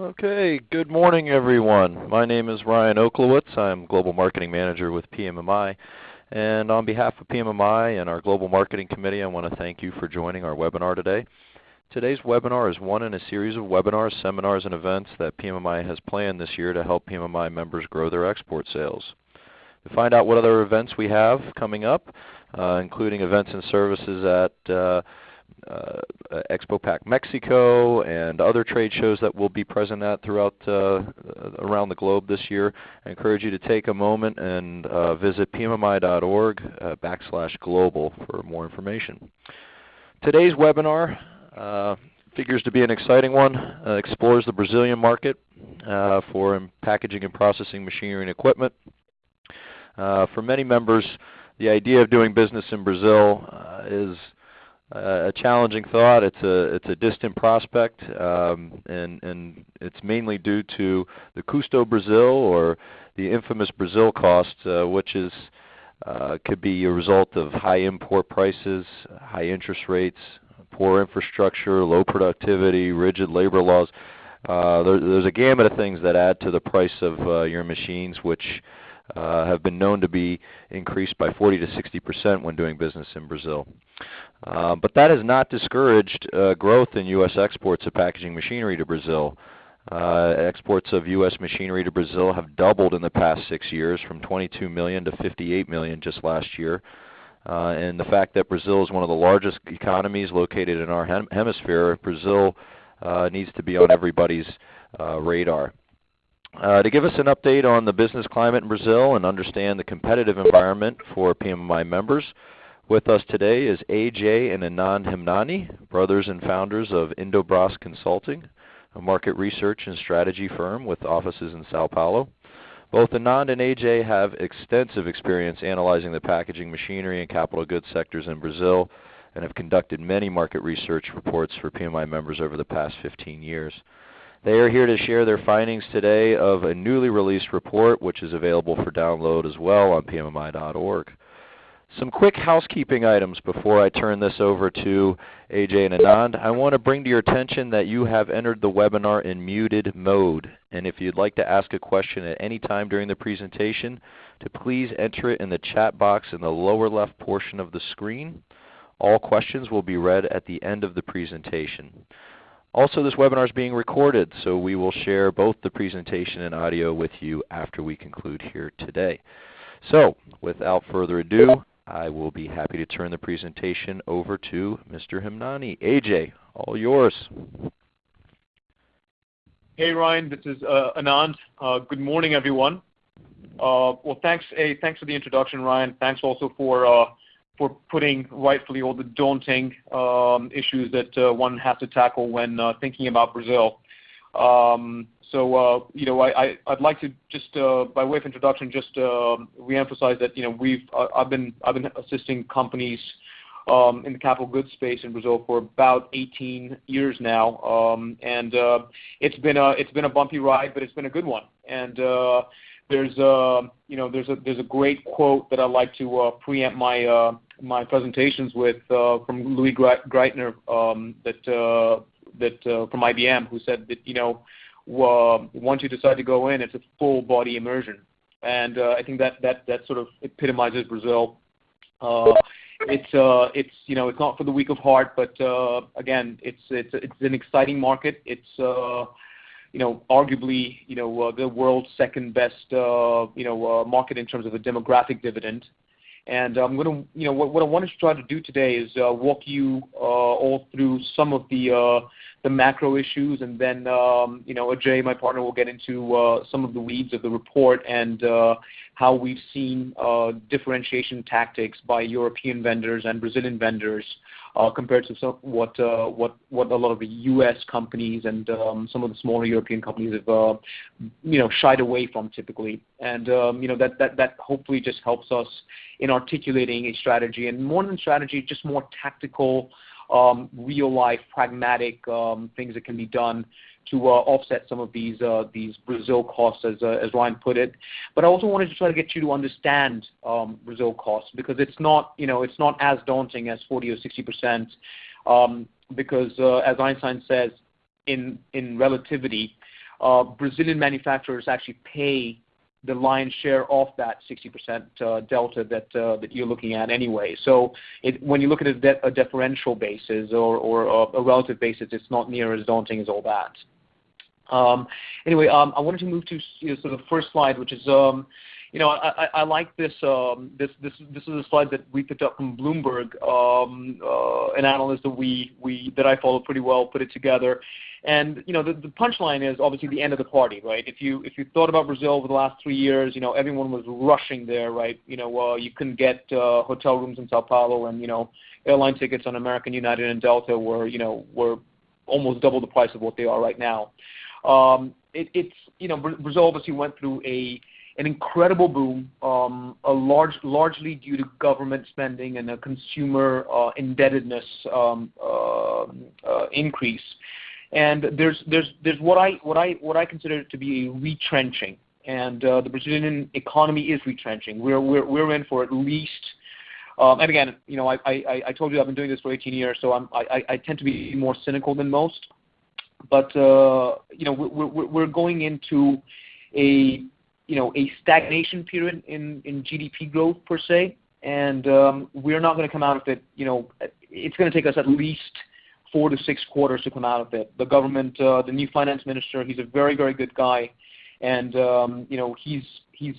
Okay, good morning everyone. My name is Ryan Oklowitz. I'm Global Marketing Manager with PMMI. And on behalf of PMMI and our Global Marketing Committee, I want to thank you for joining our webinar today. Today's webinar is one in a series of webinars, seminars, and events that PMMI has planned this year to help PMMI members grow their export sales. To find out what other events we have coming up, uh, including events and services at uh, uh, Expo Pack Mexico and other trade shows that we'll be present at throughout uh, around the globe this year. I encourage you to take a moment and uh, visit pmmi.org uh, backslash global for more information. Today's webinar uh, figures to be an exciting one. Uh, explores the Brazilian market for packaging and processing machinery and equipment. for many members, the idea of doing business in Brazil is uh, a challenging thought. It's a it's a distant prospect, um, and and it's mainly due to the custo Brazil or the infamous Brazil cost, uh, which is uh, could be a result of high import prices, high interest rates, poor infrastructure, low productivity, rigid labor laws. Uh, there, there's a gamut of things that add to the price of uh, your machines, which uh, have been known to be increased by 40 to 60 percent when doing business in Brazil. Uh, but that has not discouraged uh, growth in U.S. exports of packaging machinery to Brazil. Uh, exports of U.S. machinery to Brazil have doubled in the past six years from 22 million to 58 million just last year. Uh, and the fact that Brazil is one of the largest economies located in our hem hemisphere, Brazil uh, needs to be on everybody's radar. Uh, to give us an update on the business climate in Brazil and understand the competitive environment for PMMI members, with us today is AJ and Anand Himnani, brothers and founders of Indobras Consulting, a market research and strategy firm with offices in Sao Paulo. Both Anand and AJ have extensive experience analyzing the packaging, machinery, and capital goods sectors in Brazil and have conducted many market research reports for PMMI members over the past 15 years. They are here to share their findings today of a newly released report which is available for download as well on pmmi.org. Some quick housekeeping items before I turn this over to AJ and Anand. I want to bring to your attention that you have entered the webinar in muted mode. And if you'd like to ask a question at any time during the presentation, to please enter it in the chat box in the lower left portion of the screen. All questions will be read at the end of the presentation. Also, this webinar is being recorded, so we will share both the presentation and audio with you after we conclude here today. So, without further ado, I will be happy to turn the presentation over to Mr. Himnani. AJ, all yours. Hey Ryan, this is uh, Anand. Uh, good morning everyone. Uh, well thanks, thanks for the introduction Ryan. Thanks also for uh, for putting rightfully all the daunting um, issues that uh, one has to tackle when uh, thinking about Brazil. Um, so uh, you know, I, I would like to just uh, by way of introduction, just uh, reemphasize that you know we've uh, I've been I've been assisting companies um, in the capital goods space in Brazil for about 18 years now, um, and uh, it's been a it's been a bumpy ride, but it's been a good one. And uh, there's a you know there's a there's a great quote that I like to uh, preempt my uh, my presentations with uh, from Louis Gerstner um, that uh, that uh, from IBM who said that you know once you decide to go in, it's a full body immersion, and I think that that that sort of epitomizes Brazil. It's it's you know it's not for the weak of heart, but again, it's it's it's an exciting market. It's you know, arguably, you know, the world's second best, uh, you know, market in terms of a demographic dividend. And I'm going to, you know, what, what I wanted to try to do today is uh, walk you uh, all through some of the uh, the macro issues, and then, um, you know, Ajay, my partner, will get into uh, some of the weeds of the report and uh, how we've seen uh, differentiation tactics by European vendors and Brazilian vendors uh, compared to some, what, uh, what, what a lot of the U.S. companies and um, some of the smaller European companies have, uh, you know, shied away from typically. And, um, you know, that, that, that hopefully just helps us in articulating a strategy. And more than strategy, just more tactical, real-life, pragmatic um, things that can be done to uh, offset some of these uh, these Brazil costs, as uh, as Ryan put it. But I also wanted to try to get you to understand um, Brazil costs because it's not you know it's not as daunting as 40 or 60 percent. Um, because as Einstein says, in in relativity, Brazilian manufacturers actually pay the lion's share of that 60% uh, delta uh, that you're looking at anyway. So when you look at a differential basis or uh, a relative basis, it's not near as daunting as all that. Um, anyway, um, I wanted to move to sort of the first slide, which is, um, you know, I like this. This is a slide that we picked up from Bloomberg, an analyst that we we that I follow pretty well put it together. And you know, the punchline is obviously the end of the party, right? If you if you thought about Brazil over the last three years, you know, everyone was rushing there, right? You know, well you couldn't get uh, hotel rooms in São Paulo and, you know, airline tickets on American, United, and Delta were, you know, were almost double the price of what they are right now. Um, it's, you know, Brazil obviously went through a an incredible boom, um, a large, largely due to government spending and a consumer uh, indebtedness um, uh, increase. And there's there's, there's what I what, I, what I consider to be a retrenching, and uh, the Brazilian economy is retrenching. We're we're, we're in for at least. Um, and again, you know, I I, I told you I've been doing this for 18 years, so I'm, I, I tend to be more cynical than most. But uh, you know, we're we're going into a you know a stagnation period in GDP growth per se, and um, we're not gonna come out of it, you know. It's gonna take us at least four to six quarters to come out of it. The government, uh, the new finance minister, he's a very very good guy. And um, you know, he's he's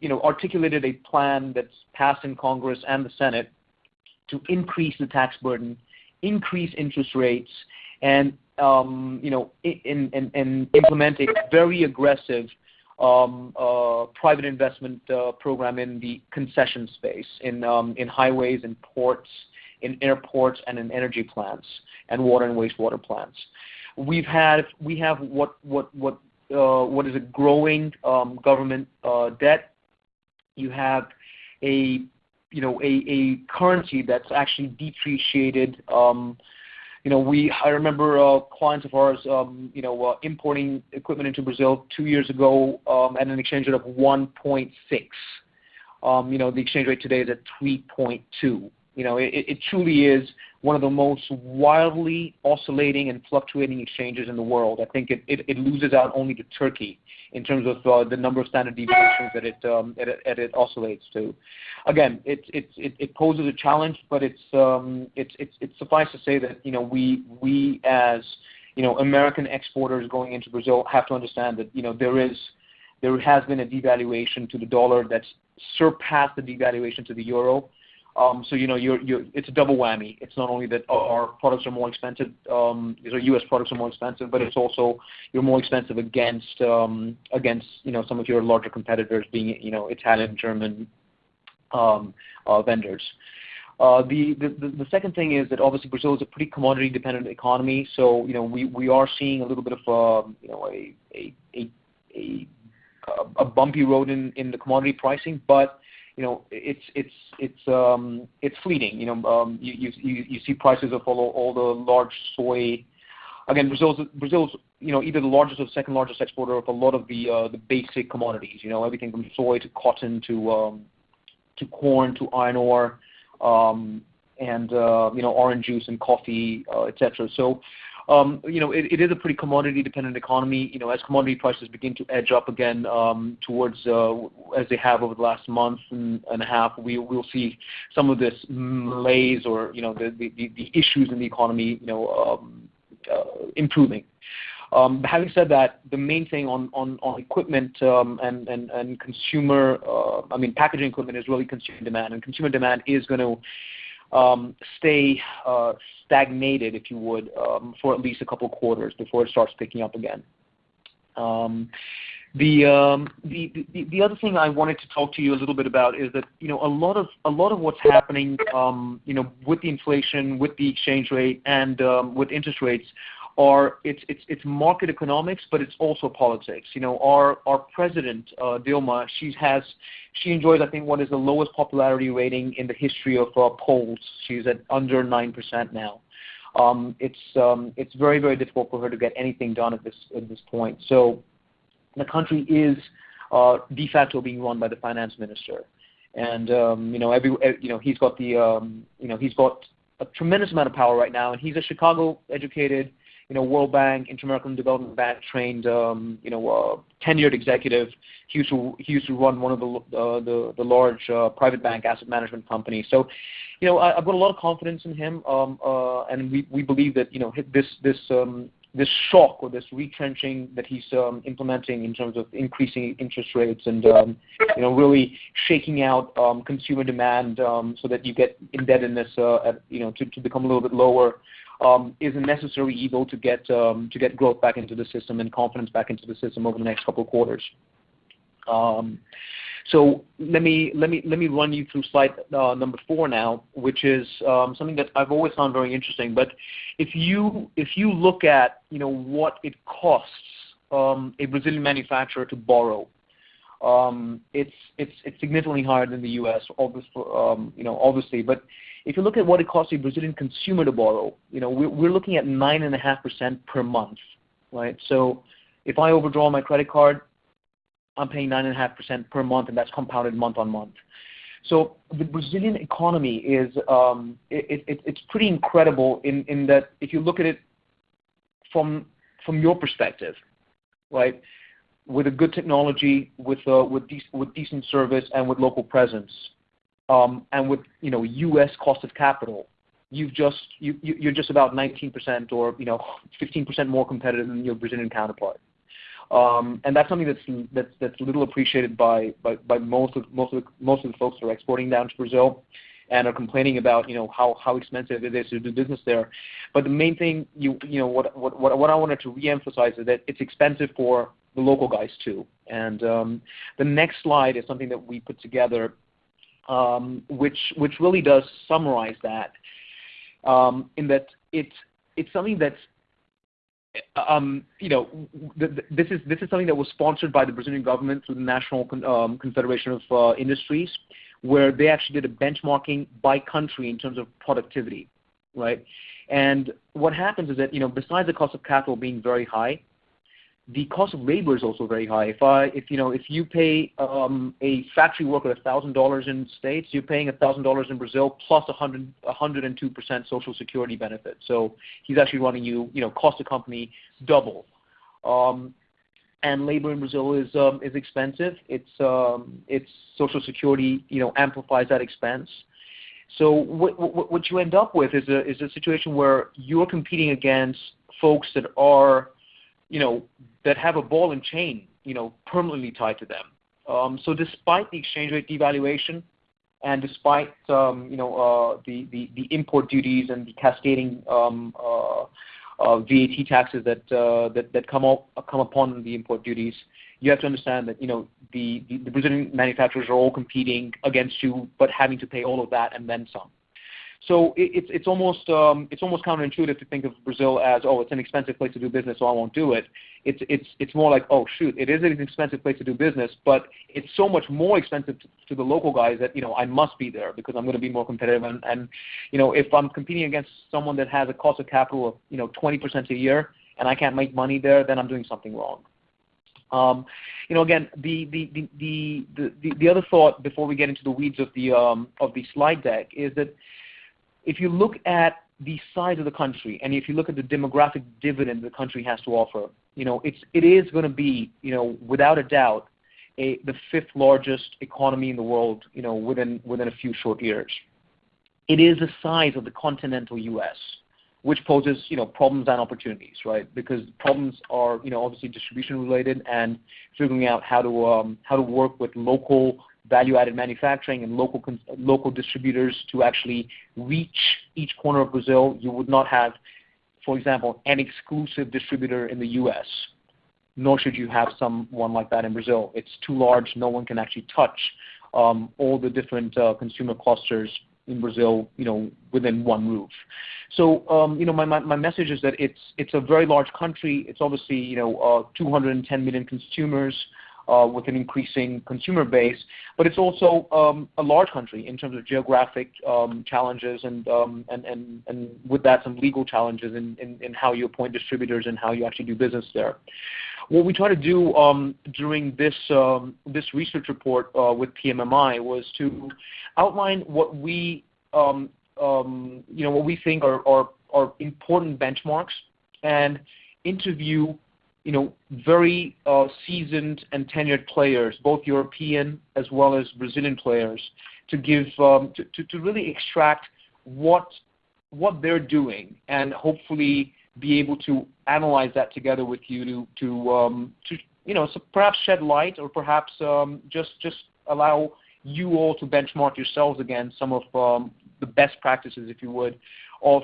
you know articulated a plan that's passed in Congress and the Senate to increase the tax burden, increase interest rates, and um, you know, in in implement a very aggressive um, uh, private investment uh, program in the concession space, in um, in highways and ports, in airports, and in energy plants, and water and wastewater plants. We have had we have what what what uh, what is a growing um, government uh, debt. You have a you know a, a currency that's actually depreciated. Um, you know, we I remember uh, clients of ours um, you know uh, importing equipment into Brazil two years ago at an exchange rate of 1.6. You know, the exchange rate today is at 3.2. You know, it truly is one of the most wildly oscillating and fluctuating exchanges in the world. I think it loses out only to Turkey in terms of uh, the number of standard deviations um, that it that it oscillates to. Again, it it it poses a challenge, but um, it's it's it's suffice to say that, you know, we we as you know, American exporters going into Brazil have to understand that, you know, there, is, there has been a devaluation to the dollar that's surpassed the devaluation to the euro. Um, you know, it's a double whammy. It's not only that our products are more expensive, um, U.S. products are more expensive, but it's also you're more expensive against, um against you know, some of your larger competitors being, you know, Italian, German um, uh, vendors. Uh, the the second thing is that obviously Brazil is a pretty commodity-dependent economy, so, you know, we we are seeing a little bit of, you know, a a a a uh bumpy road in in the commodity pricing. You know, it's it's it's um, it's fleeting. You know, um, you you you see prices of all the large soy. Again, Brazil's, you know, either the largest or second largest exporter of a lot of the uh, the basic commodities. You know, everything from soy to cotton to um, to corn to iron ore, and uh, you know, orange juice and coffee, uh, et cetera. You know, Um, it is a pretty commodity-dependent economy. You know, as commodity prices begin to edge up again, um, towards uh, as they have over the last month and a half, we'll see some of this malaise or, you know, the issues in the economy, you know, um, uh, improving. Having said that, the main thing on on equipment and and consumer, uh, I mean, packaging equipment is really consumer demand. And consumer demand is gonna stay uh, stagnated, if you would, um, for at least a couple quarters before it starts picking up again. Um, the the the other thing I wanted to talk to you a little bit about is that, you know, a lot of what's happening, you know, with the inflation, with the exchange rate, and with interest rates are market economics, but it's also politics. You know, our our president, uh, Dilma, she has she enjoys, I think, what is the lowest popularity rating in the history of uh, polls. She's at under 9% now. Um, it's um, it's very very difficult for her to get anything done at this at this point. So the country is uh, de facto being run by the finance minister. And um, you know every you know he's got the um, you know, he's got a tremendous amount of power right now, and he's a Chicago-educated you know, World Bank, Inter-American Development Bank trained, um, you know, uh, tenured executive. He used to he used to run one of the uh, the, the large uh, private bank asset management companies. So, you know, I, have got a lot of confidence in him, um, uh, and we we believe that you know this this um, this shock or this retrenching that he's um, implementing in terms of increasing interest rates and um, you know really shaking out um, consumer demand um, so that you get indebtedness uh, at, you know to, to become a little bit lower um, is a necessary evil to get um, to get growth back into the system and confidence back into the system over the next couple of quarters. Um, so let me let me let me run you through slide uh, number four now, which is something that I've always found very interesting. But if you if you look at you know what it costs a Brazilian manufacturer to borrow, it's it's it's significantly higher than the U.S. Obviously, if you look at what it costs a Brazilian consumer to borrow, you know, we're, we're looking at 9.5% per month, right? So if I overdraw my credit card, I'm paying 9.5% per month, and that's compounded month on month. So the Brazilian economy is um, it, it, it's pretty incredible in, in that if you look at it from from your perspective, right, with a good technology, with uh, with, de- with decent service, and with local presence, and with you know U.S. cost of capital, you've just you, you're just about 19% or you know 15% more competitive than your Brazilian counterpart. Um, and that's something that's little appreciated by most of most of the, most of the folks that are exporting down to Brazil and are complaining about you know how how expensive it is to do business there. But the main thing what I wanted to reemphasize is that it's expensive for the local guys too. And um, the next slide is something that we put together um, which which really does summarize that um, in that it's it's something that's um, you know, th- th- this is this is something that was sponsored by the Brazilian government through the National Con- um, Confederation of uh, Industries, where they actually did a benchmarking by country in terms of productivity, right? And what happens is that you know, besides the cost of capital being very high, the cost of labor is also very high. If I, if you know, if you pay um, a factory worker a thousand dollars in states, you're paying a thousand dollars in Brazil plus a hundred, a hundred and two percent social security benefit. So he's actually running you, you know, cost the company double. Um, and labor in Brazil is um, is expensive. It's um, it's social security, you know, amplifies that expense. So what, what, what you end up with is a is a situation where you're competing against folks that are you know, that have a ball and chain, you know, permanently tied to them. Um, so despite the exchange rate devaluation, and despite um, you know uh, the, the, the import duties and the cascading um, uh, uh, VAT taxes that, uh, that that come up, come upon the import duties, you have to understand that you know the, the, the Brazilian manufacturers are all competing against you, but having to pay all of that and then some. So it's it's almost um, it's almost counterintuitive to think of Brazil as oh it's an expensive place to do business so I won't do it. It's it's it's more like oh shoot it is an expensive place to do business but it's so much more expensive to, to the local guys that you know I must be there because I'm going to be more competitive and and you know if I'm competing against someone that has a cost of capital of you know 20% a year and I can't make money there then I'm doing something wrong. Um, you know, again, the, the, the, the, the, the other thought before we get into the weeds of the, um, of the slide deck is that if you look at the size of the country and if you look at the demographic dividend the country has to offer, you know, it's, it is going to be, you know, without a doubt, a, the fifth largest economy in the world, you know, within, within a few short years. It is the size of the continental U.S., which poses, you know, problems and opportunities, right? Because problems are, you know, obviously distribution related and figuring out how to, um, how to work with local value-added manufacturing and local local distributors to actually reach each corner of Brazil. You would not have, for example, an exclusive distributor in the U.S. Nor should you have someone like that in Brazil. It's too large. No one can actually touch um, all the different uh, consumer clusters in Brazil, you know, within one roof. So, um, you know, my, message is that it's it's a very large country. It's obviously, you know, uh, 210 million consumers with an increasing consumer base. But it's also um, a large country in terms of geographic um, challenges and, um, and, and, and with that some legal challenges in, how you appoint distributors and how you actually do business there. What we try to do during this, this research report uh, with PMMI was to outline what we, you know, what we think are important benchmarks and interview you know, very uh, seasoned and tenured players, both European as well as Brazilian players, to give um, to, to, to really extract what what they're doing and hopefully be able to analyze that together with you to to um, to you know so perhaps shed light or perhaps um, just just allow you all to benchmark yourselves against some of um, the best practices, if you would, of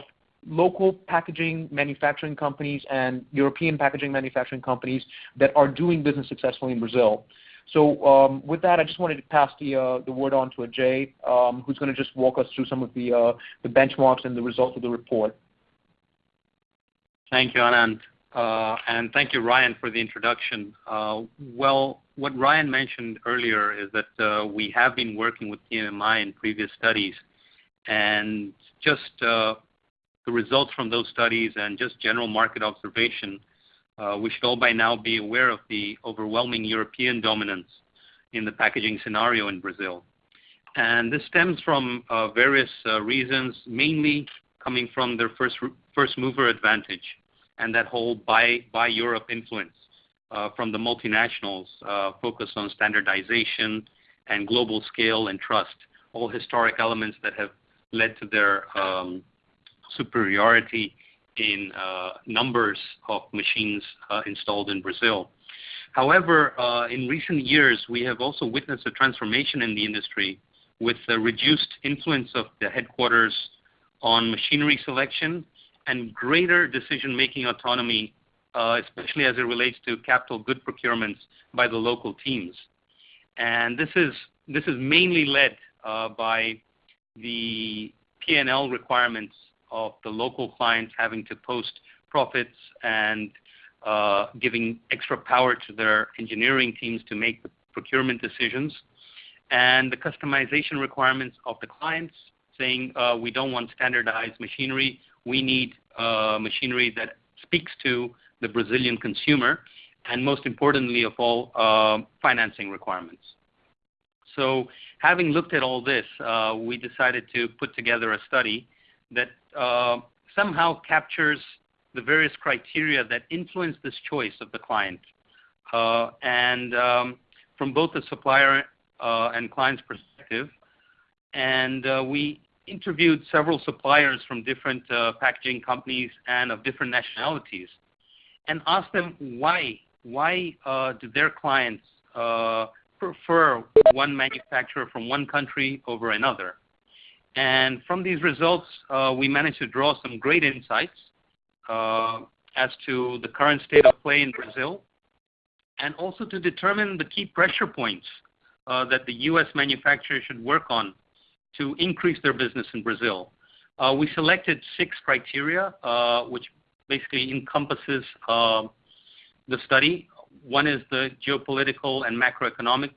local packaging manufacturing companies and European packaging manufacturing companies that are doing business successfully in Brazil. So um, with that, I just wanted to pass the, uh, the word on to Ajay, um, who's going to just walk us through some of the, uh, the benchmarks and the results of the report. Thank you, Anand. Uh, and thank you, Ryan, for the introduction. Uh, well, what Ryan mentioned earlier is that uh, we have been working with PMMI in previous studies, and just uh, the results from those studies and just general market observation, uh, we should all by now be aware of the overwhelming European dominance in the packaging scenario in Brazil. And this stems from uh, various uh, reasons, mainly coming from their first, first mover advantage and that whole buy, Europe influence from the multinationals focused on standardization and global scale and trust, all historic elements that have led to their um, superiority in uh, numbers of machines uh, installed in Brazil. However, uh, in recent years, we have also witnessed a transformation in the industry with the reduced influence of the headquarters on machinery selection and greater decision-making autonomy, especially as it relates to capital good procurements by the local teams. And This is this is mainly led by the P&L requirements of the local clients having to post profits and uh, giving extra power to their engineering teams to make the procurement decisions, and the customization requirements of the clients saying, uh, we don't want standardized machinery, we need uh, machinery that speaks to the Brazilian consumer, and most importantly of all, financing requirements. So having looked at all this, we decided to put together a study that uh, somehow captures the various criteria that influence this choice of the client. Uh, and um, from both the supplier uh, and client's perspective. And uh, we interviewed several suppliers from different uh, packaging companies and of different nationalities and asked them why, why uh, do their clients prefer one manufacturer from one country over another. And from these results, uh, we managed to draw some great insights uh, as to the current state of play in Brazil, and also to determine the key pressure points uh, that the U.S. manufacturers should work on to increase their business in Brazil. Uh, we selected six criteria, uh, which basically encompasses uh, the study. One is the geopolitical and macroeconomics.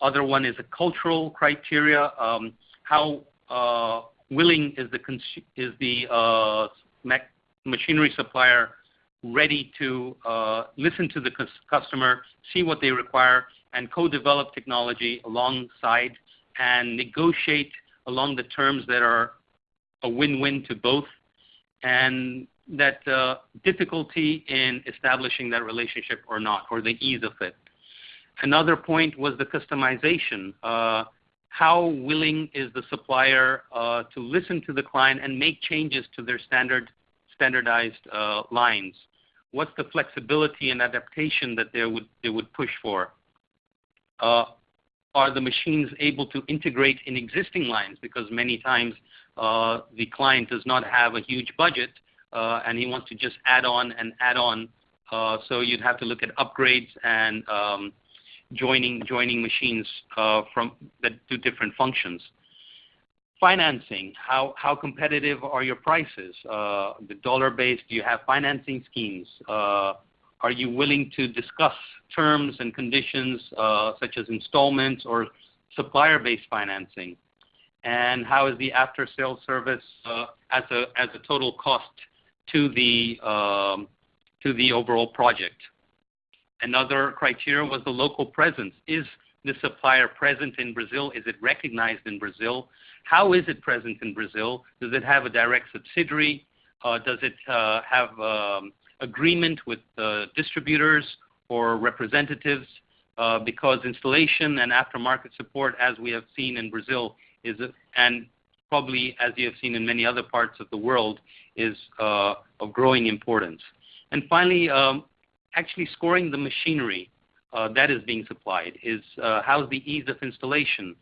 Other one is a cultural criteria. Um, how uh, willing is the uh, machinery supplier ready to uh, listen to the customer, see what they require, and co-develop technology alongside and negotiate along the terms that are a win-win to both, and that difficulty in establishing that relationship or not, or the ease of it. Another point was the customization how willing is the supplier uh, to listen to the client and make changes to their standard, standardized uh, lines? What's the flexibility and adaptation that they would push for? Uh, are the machines able to integrate in existing lines? Because many times the client does not have a huge budget, and he wants to just add on and add on. So You'd have to look at upgrades and um, joining joining machines uh, from that do different functions. Financing, how how competitive are your prices? Uh, the dollar-based, do you have financing schemes? Uh, are you willing to discuss terms and conditions such as installments or supplier-based financing? And how is the after-sales service as a as a total cost to the um, to the overall project? Another criteria was the local presence. Is the supplier present in Brazil? Is it recognized in Brazil? How is it present in Brazil? Does it have a direct subsidiary? Uh, does it uh, have um, agreement with distributors or representatives? Uh, because installation and aftermarket support, as we have seen in Brazil, is and probably as you have seen in many other parts of the world, is of growing importance. And finally, um, actually scoring the machinery uh, that is being supplied. Is uh, How's the ease of installation?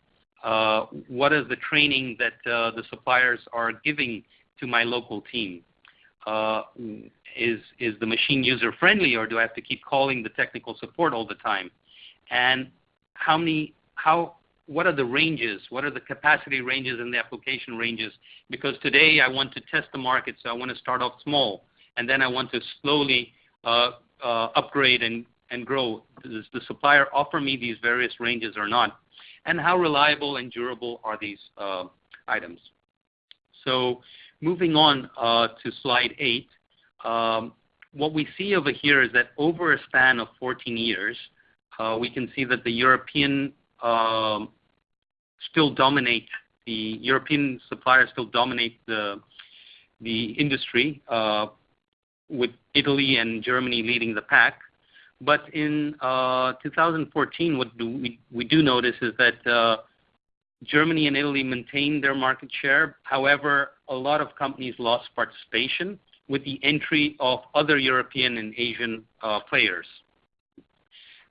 Uh, what is the training that the suppliers are giving to my local team? Is is the machine user-friendly, or do I have to keep calling the technical support all the time? And how many how what are the ranges? What are the capacity ranges and the application ranges? Because today I want to test the market, so I want to start off small, and then I want to slowly Uh, upgrade and and grow. Does the supplier offer me these various ranges or not? And how reliable and durable are these uh, items? So moving on uh, to slide eight. Um, what we see over here is that over a span of 14 years, we can see that the European um, still dominate the European suppliers still dominate the industry, with Italy and Germany leading the pack. But in uh, 2014, what we do notice is that uh, Germany and Italy maintained their market share. However, a lot of companies lost participation with the entry of other European and Asian uh, players.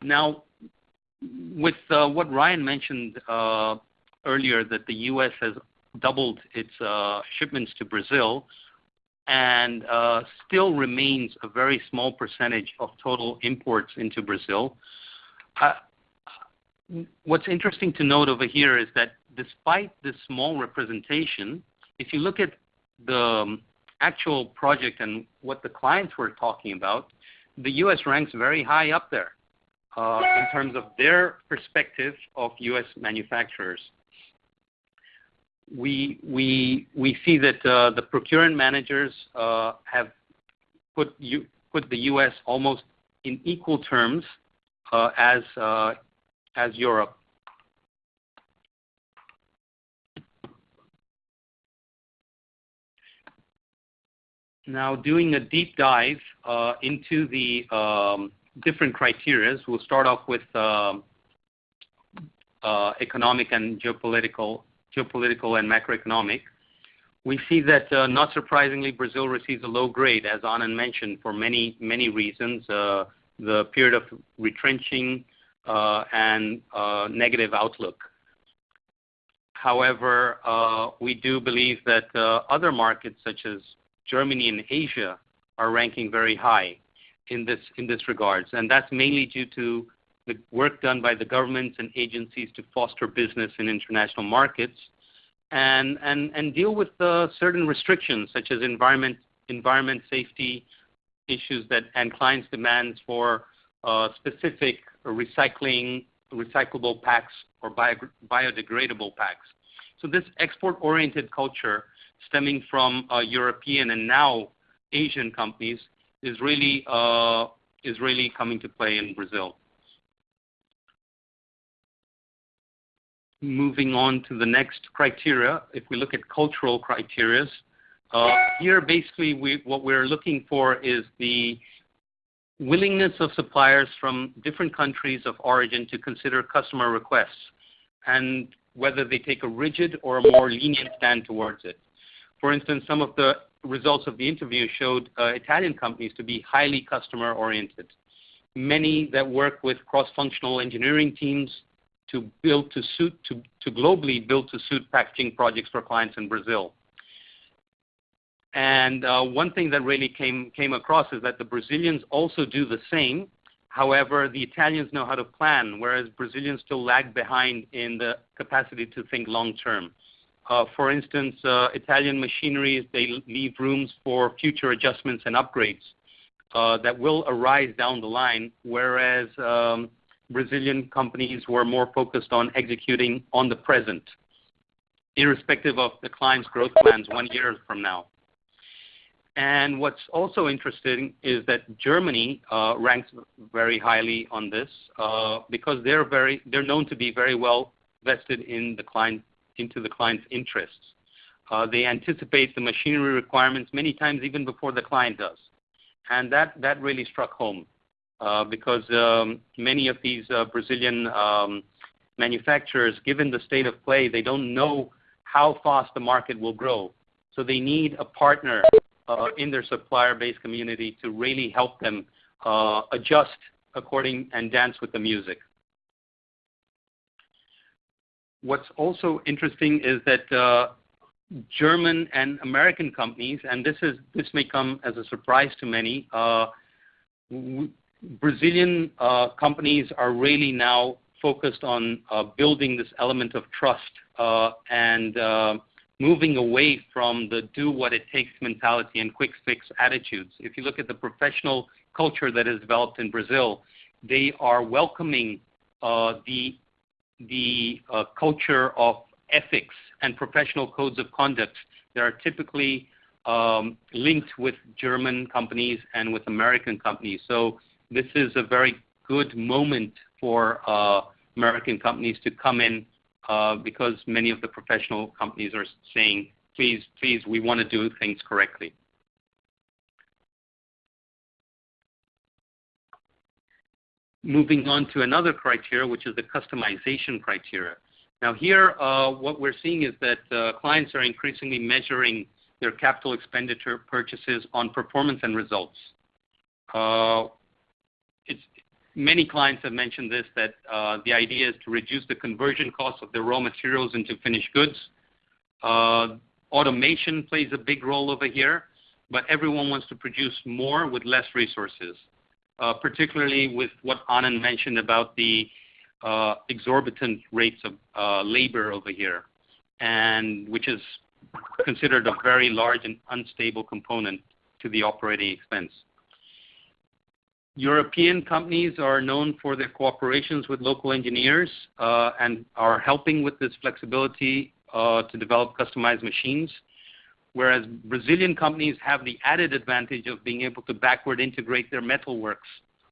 Now, with what Ryan mentioned earlier, that the U.S. has doubled its shipments to Brazil and uh, still remains a very small percentage of total imports into Brazil. Uh, what's interesting to note over here is that despite this small representation, if you look at the um, actual project and what the clients were talking about, the U.S. ranks very high up there uh, in terms of their perspective of U.S. manufacturers. We see that uh, the procurement managers uh, have put put the U.S. almost in equal terms uh, as Europe. Now, doing a deep dive into the um, different criteria. We'll start off with um, economic and geopolitical and macroeconomic. We see that, uh, not surprisingly, Brazil receives a low grade, as Anand mentioned, for many, many reasons. Uh, the period of retrenching uh, and negative outlook. However, we do believe that other markets such as Germany and Asia are ranking very high in this in this regards. And that's mainly due to the work done by the governments and agencies to foster business in international markets and and, and deal with uh, certain restrictions such as environment environment safety issues that, and clients' demands for uh, specific recycling, recyclable packs or biodegradable packs. So this export-oriented culture stemming from uh, European and now Asian companies is really, is really coming to play in Brazil. Moving on to the next criteria. If we look at cultural criteria. Uh, here, basically, what we're looking for is the willingness of suppliers from different countries of origin to consider customer requests, and whether they take a rigid or a more lenient stand towards it. For instance, some of the results of the interview showed uh, Italian companies to be highly customer-oriented. Many that work with cross-functional engineering teams to build to suit to to globally build to suit packaging projects for clients in Brazil. And uh, one thing that really came came across is that the Brazilians also do the same. However, the Italians know how to plan, whereas Brazilians still lag behind in the capacity to think long term. Uh, for instance, uh, Italian machineries, they leave rooms for future adjustments and upgrades that will arise down the line, whereas um, Brazilian companies were more focused on executing on the present, irrespective of the client's growth plans one year from now. And what's also interesting is that Germany ranks very highly on this, because they're very they're known to be very well vested in the client into the client's interests. Uh, they anticipate the machinery requirements many times even before the client does. And that, that really struck home uh, because um, many of these uh, Brazilian um, manufacturers, given the state of play, they don't know how fast the market will grow. So they need a partner uh, in their supplier-based community to really help them uh, adjust according and dance with the music. What's also interesting is that uh, German and American companies, and this is this may come as a surprise to many. Brazilian uh, companies are really now focused on uh, building this element of trust uh, and moving away from the do what it takes mentality and quick fix attitudes. If you look at the professional culture that is developed in Brazil, they are welcoming the the culture of ethics and professional codes of conduct that are typically um, linked with German companies and with American companies. This is a very good moment for uh, American companies to come in uh, because many of the professional companies are saying, please, please, we want to do things correctly. Moving on to another criteria, which is the customization criteria. Now here, uh, what we're seeing is that clients are increasingly measuring their capital expenditure purchases on performance and results. Many clients have mentioned this, that uh, the idea is to reduce the conversion cost of the raw materials into finished goods. Uh, automation plays a big role over here, but everyone wants to produce more with less resources, uh, particularly with what Anand mentioned about the exorbitant rates of labor over here, and which is considered a very large and unstable component to the operating expense. European companies are known for their cooperations with local engineers uh, and are helping with this flexibility uh, to develop customized machines, whereas Brazilian companies have the added advantage of being able to backward integrate their metalworks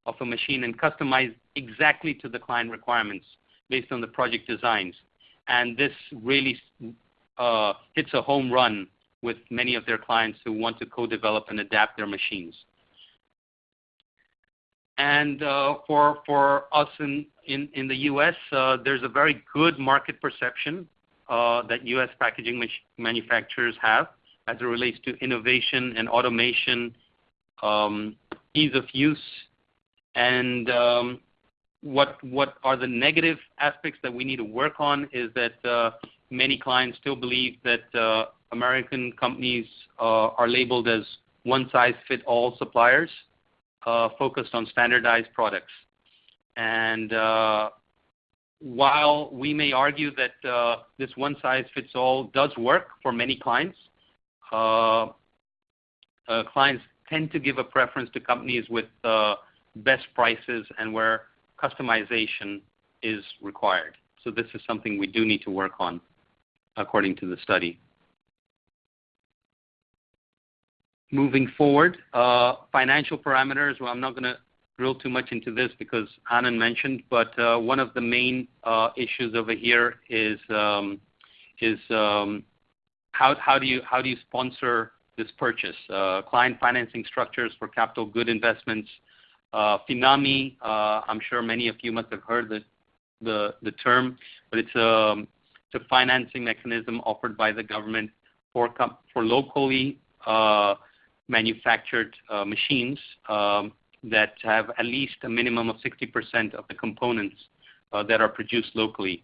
of a machine and customize exactly to the client requirements based on the project designs. And this really uh, hits a home run with many of their clients who want to co-develop and adapt their machines. And uh, for, for us in, the U.S., uh, there's a very good market perception uh, that U.S. packaging manufacturers have as it relates to innovation and automation, um, ease of use, and um, what what are the negative aspects that we need to work on is that many clients still believe that American companies are labeled as one size fit all suppliers focused on standardized products. And uh, while we may argue that uh, this one size fits all does work for many clients, uh, uh, clients tend to give a preference to companies with uh, best prices and where customization is required. So this is something we do need to work on according to the study. Moving forward, uh, financial parameters, well, I'm not going to drill too much into this because Anand mentioned, but uh, one of the main uh, issues over here is um, is um, how, do you how do you sponsor this purchase? Client financing structures for capital good investments, FINAME, I'm sure many of you must have heard the, term, but it's a, um, it's a financing mechanism offered by the government for, for locally manufactured uh, machines um, that have at least a minimum of 60% of the components uh, that are produced locally.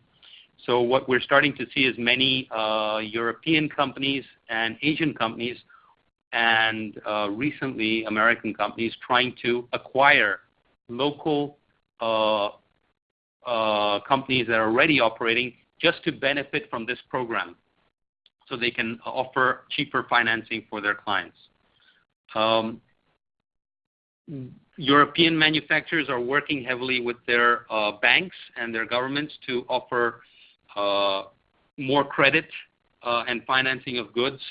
So what we're starting to see is many uh, European companies and Asian companies and recently American companies trying to acquire local companies that are already operating just to benefit from this program so they can offer cheaper financing for their clients. Um, European manufacturers are working heavily with their uh, banks and their governments to offer uh, more credit uh, and financing of goods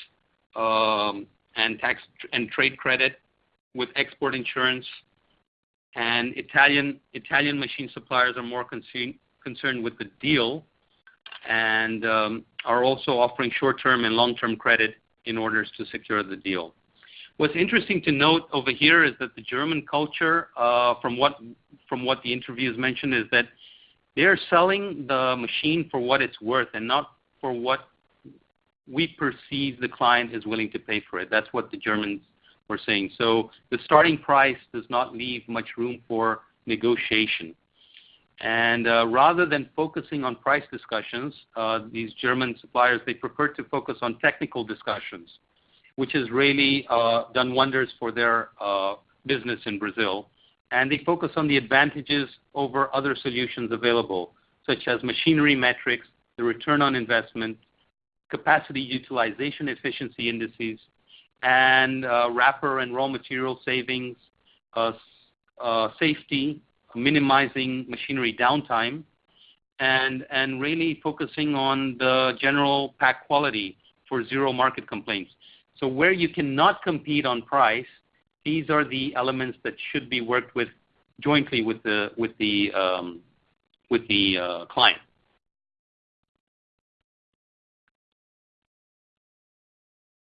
um, and tax and trade credit with export insurance. And Italian Italian machine suppliers are more concerned concerned with the deal and um, are also offering short-term and long-term credit in order to secure the deal. What's interesting to note over here is that the German culture, uh, from what from what the interviews mentioned, is that they're selling the machine for what it's worth and not for what we perceive the client is willing to pay for it. That's what the Germans were saying. So the starting price does not leave much room for negotiation. And uh, rather than focusing on price discussions, uh, these German suppliers, they prefer to focus on technical discussions, which has really uh, done wonders for their uh, business in Brazil. And they focus on the advantages over other solutions available, such as machinery metrics, the return on investment, capacity utilization efficiency indices, and uh, wrapper and raw material savings, safety, minimizing machinery downtime, and really focusing on the general pack quality for zero market complaints. So where you cannot compete on price, these are the elements that should be worked with jointly with the, with the, um, with the uh, client.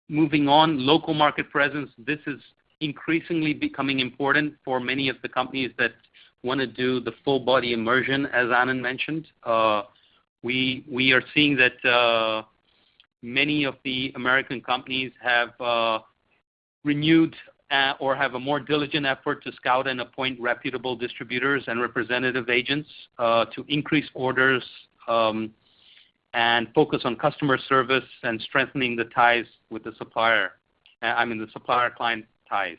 Moving on, local market presence. This is increasingly becoming important for many of the companies that want to do the full body immersion, as Anand mentioned. Uh, we we are seeing that uh, many of the American companies have uh, renewed uh, or have a more diligent effort to scout and appoint reputable distributors and representative agents uh, to increase orders um, and focus on customer service and strengthening the ties with the supplier. I mean the supplier-client ties.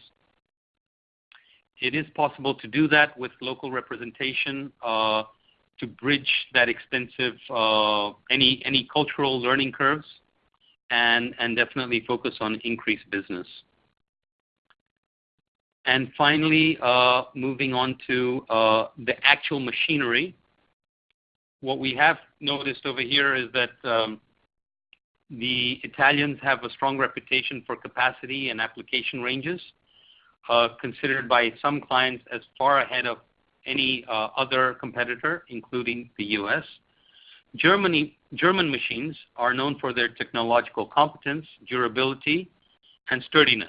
It is possible to do that with local representation to bridge that extensive any any cultural learning curves and and definitely focus on increased business. And finally, uh, moving on to uh, the actual machinery. What we have noticed over here is that um, the Italians have a strong reputation for capacity and application ranges. Uh, considered by some clients as far ahead of any uh, other competitor, including the U.S. Germany, German machines are known for their technological competence, durability, and sturdiness.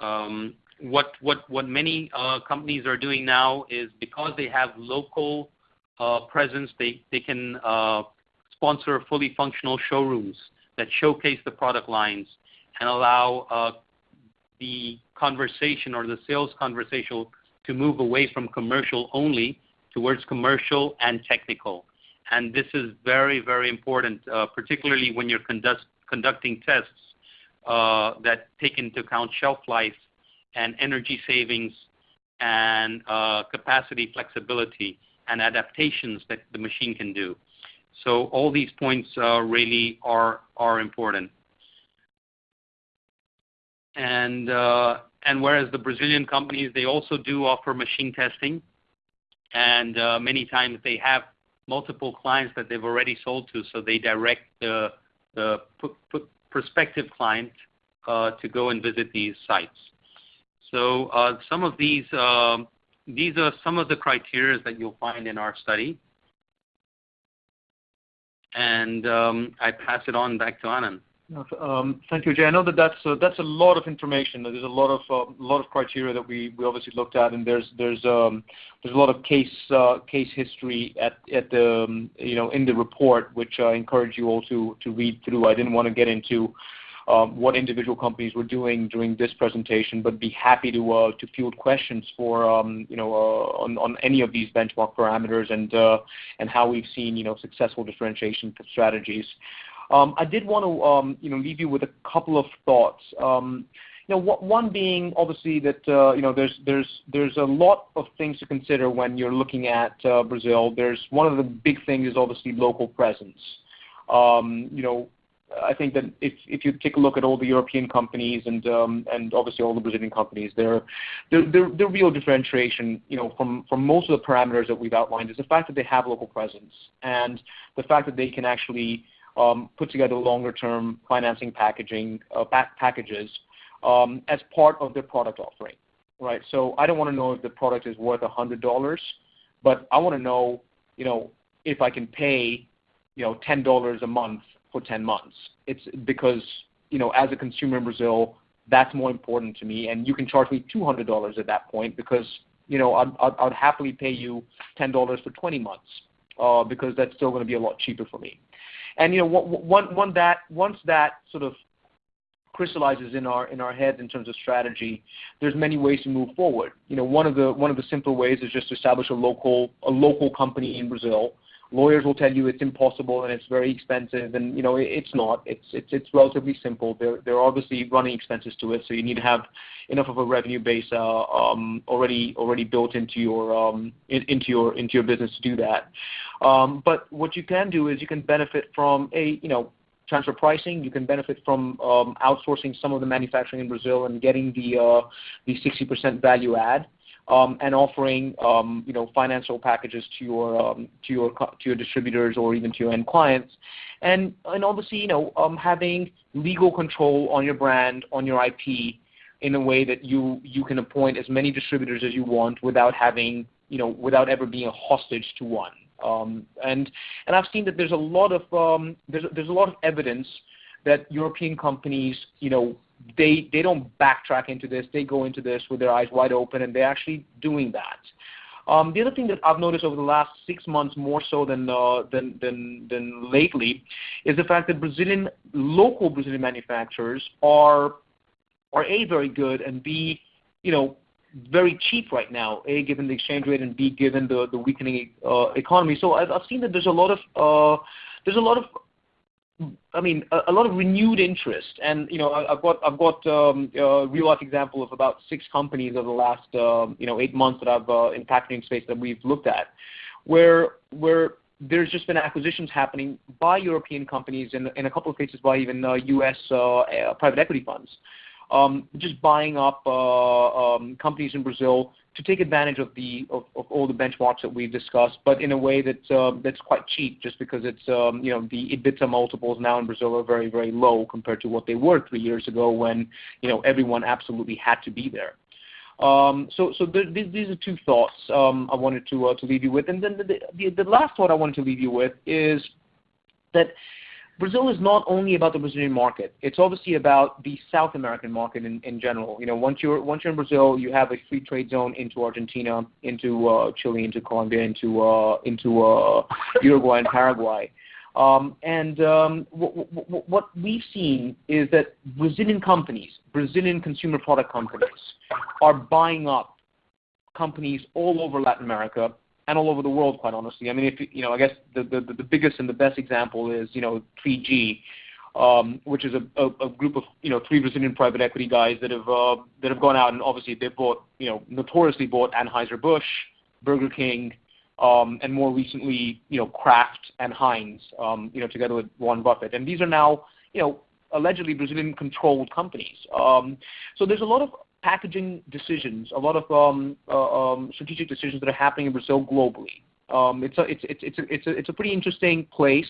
Um, what, what, what many uh, companies are doing now is because they have local uh, presence, they, they can uh, sponsor fully functional showrooms that showcase the product lines and allow uh, the conversation or the sales conversation to move away from commercial only towards commercial and technical. And this is very, very important, uh, particularly when you're conduct, conducting tests uh, that take into account shelf life and energy savings and uh, capacity flexibility and adaptations that the machine can do. So all these points really are, are important. And, and whereas the Brazilian companies, they also do offer machine testing, and many times they have multiple clients that they've already sold to, so they direct the, prospective client uh, to go and visit these sites. So uh, some of these, uh, these are some of the criteria that you'll find in our study. And um, I pass it on back to Anand. Um, thank you, Jay. I know that that's a, that's a lot of information. There's a lot of uh, lot of criteria that we, we obviously looked at, and there's there's um, there's a lot of case uh, case history at at the um, you know in the report, which I encourage you all to to read through. I didn't want to get into what individual companies were doing during this presentation, but be happy to uh, to field questions for um, you know uh, on on any of these benchmark parameters and uh, and how we've seen you know successful differentiation strategies. Um, I did want to um, you know, leave you with a couple of thoughts. Um, you know, one being obviously that uh, you know there's there's there's a lot of things to consider when you're looking at uh, Brazil. There's one of the big things is obviously local presence. You know, I think that if if you take a look at all the European companies and and obviously all the Brazilian companies, their real differentiation, you know, from from most of the parameters that we've outlined is the fact that they have local presence and the fact that they can actually put together longer-term financing packaging uh, packages um, as part of their product offering, right? So I don't want to know if the product is worth $100, but I want to know, you know, if I can pay, you know, $10 a month for 10 months. It's because, you know, as a consumer in Brazil, that's more important to me, and you can charge me $200 at that point because, you know, I'd, happily pay you $10 for 20 months uh, because that's still going to be a lot cheaper for me. And you know, one, that once that sort of crystallizes in our in our heads in terms of strategy, there's many ways to move forward. You know, one of the one of the simpler ways is just to establish a local a local company in Brazil lawyers will tell you it's impossible and it's very expensive, and you know it's not. It's it's it's relatively simple. There there are obviously running expenses to it, so you need to have enough of a revenue base uh, um, already already built into your um, in, into your into your business to do that. Um, but what you can do is you can benefit from a you know transfer pricing. You can benefit from um, outsourcing some of the manufacturing in Brazil and getting the uh, the 60% value add um, and offering um, you know financial packages to your um, to your to your distributors or even to your end clients, and and obviously you know um, having legal control on your brand on your IP in a way that you you can appoint as many distributors as you want without having you know without ever being a hostage to one. Um, and and I've seen that there's a lot of um, there's there's a lot of evidence that European companies you know they they don't backtrack into this. They go into this with their eyes wide open, and they're actually doing that. Um, the other thing that I've noticed over the last six months, more so than, uh, than, than, than lately, is the fact that Brazilian local Brazilian manufacturers are are a very good and b you know very cheap right now. A given the exchange rate and b given the the weakening uh, economy. So I've, I've seen that there's a lot of uh, there's a lot of I mean, a, a, lot of renewed interest, and you know, I, have got I've got um, a real life example of about six companies over the last um, you know eight months that I've uh, in packaging space that we've looked at, where where there's just been acquisitions happening by European companies and in a couple of cases by even uh, U.S. Uh, uh, private equity funds, just buying up uh, um, companies in Brazil to take advantage of the of, of all the benchmarks that we've discussed, but in a way that's uh, that's quite cheap, just because um, the EBITDA multiples now in Brazil are very very low compared to what they were three years ago when you know everyone absolutely had to be there. Um, so these are two thoughts um, I wanted to uh, to leave you with, and then the, the the last thought I wanted to leave you with is that Brazil is not only about the Brazilian market. It's obviously about the South American market in, in general. You know, once you're once you're in Brazil, you have a free trade zone into Argentina, into uh, Chile, into Colombia, into uh, into uh, Uruguay and Paraguay. Um, and um, what we've seen is that Brazilian companies, Brazilian consumer product companies, are buying up companies all over Latin America and all over the world, quite honestly. I mean, if you know, I guess the the, the biggest and the best example is you know 3G, um, which is a, a, a group of you know three Brazilian private equity guys that have uh, that have gone out and obviously they've bought you know notoriously bought Anheuser Busch, Burger King, um, and more recently you know Kraft and Heinz, um, you know together with Warren Buffett, and these are now you know allegedly Brazilian controlled companies. Um, so there's a lot of packaging decisions, a lot of um, uh, um, strategic decisions that are happening in Brazil globally. Um, it's, a, it's, it's, it's, a, it's, a, it's a pretty interesting place.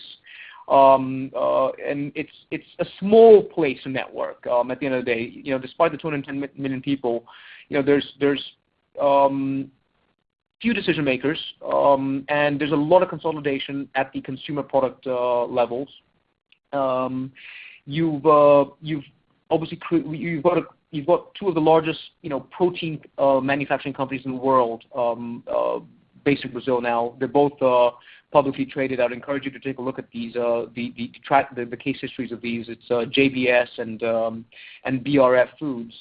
Um, uh, and it's it's a small place to network. Um, at the end of the day, you know, despite the 210 million people, you know, there's there's um, few decision makers, um, and there's a lot of consolidation at the consumer product uh, levels. Um, you've uh, you've obviously you've got a you've got two of the largest, you know, protein uh, manufacturing companies in the world um, uh, based in Brazil now. They're both uh, publicly traded. I'd encourage you to take a look at these, the, case histories of these. It's JBS and, um, and BRF Foods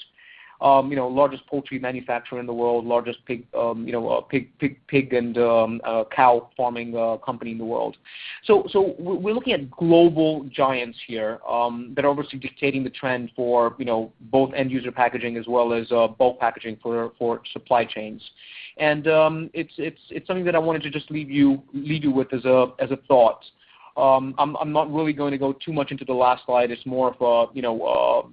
um, you know, largest poultry manufacturer in the world, largest pig, um, you know, uh, pig, pig, pig and um, uh, cow farming uh, company in the world. So, so we're looking at global giants here um, that are obviously dictating the trend for, you know, both end user packaging as well as uh, bulk packaging for for supply chains. And um, it's it's it's something that I wanted to just leave you leave you with as a as a thought. Um, I'm, I'm not really going to go too much into the last slide. It's more of a, you know, uh,